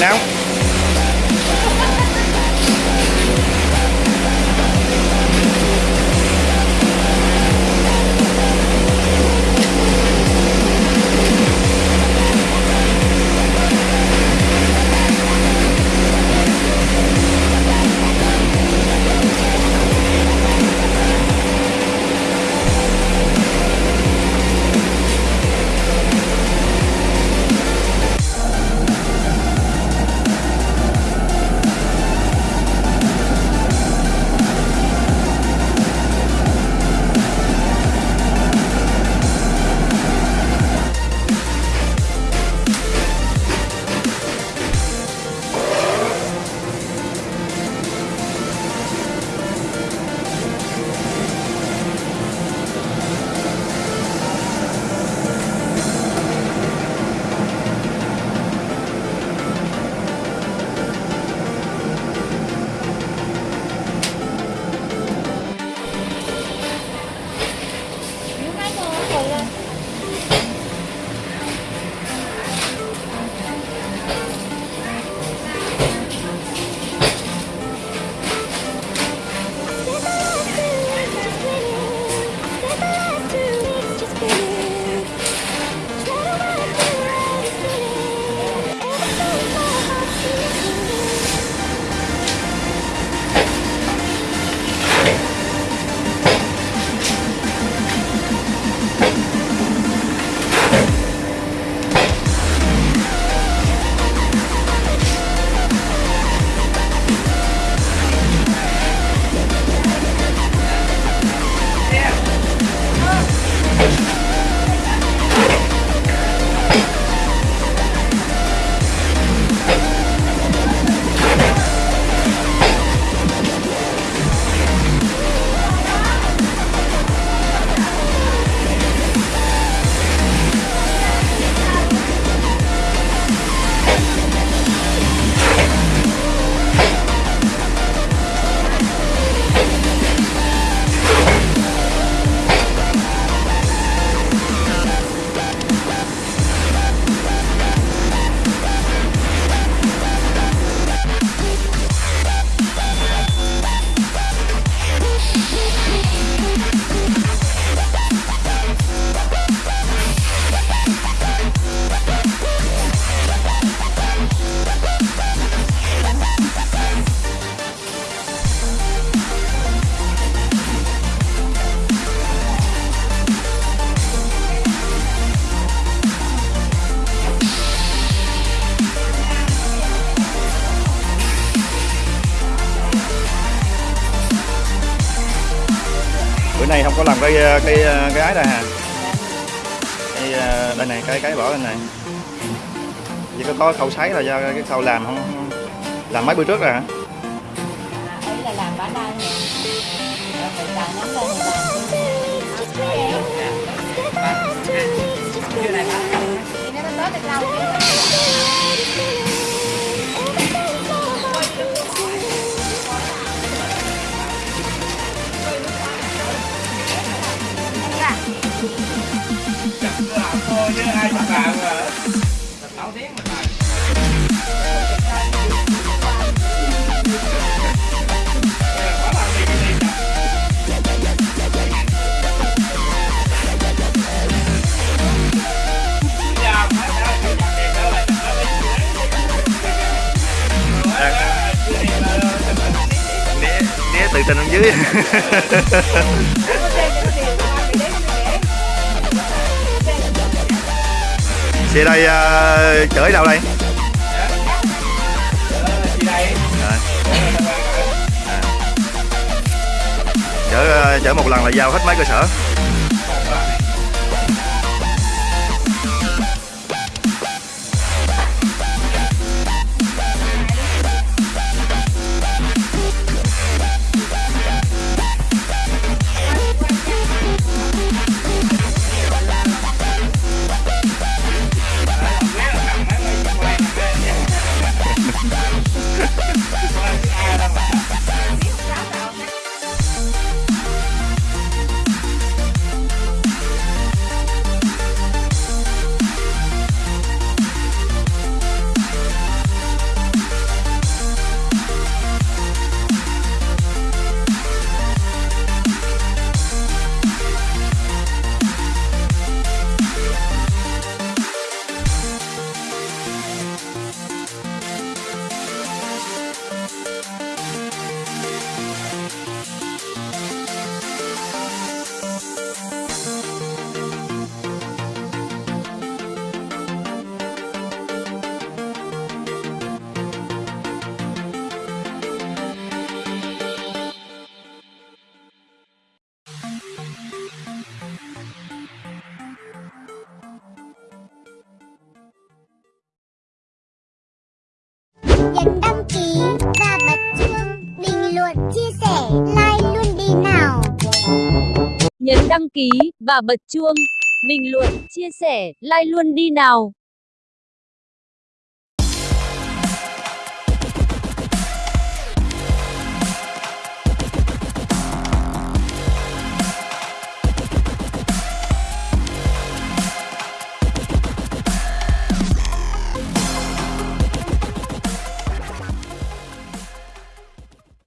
now. Này không có làm cái ờ, cái ờ, cái ái đây hả? Cái ờ, đây này, cái cái bỏ lên này. Chỉ có có khâu sấy là do cái khâu làm không, làm mấy bữa trước rồi hả? Ấy là làm nè lâu chứ thôi chứ ai mà làm mà sáu tiếng mà làm né né từ trên xuống dưới xe đây uh, chở đâu đây? Chở ờ, chở một lần là giao hết mấy cơ sở? Nhấn đăng ký và bật chuông, bình luận, chia sẻ, like luôn đi nào. Nhấn đăng ký và bật chuông, bình luận, chia sẻ, like luôn đi nào.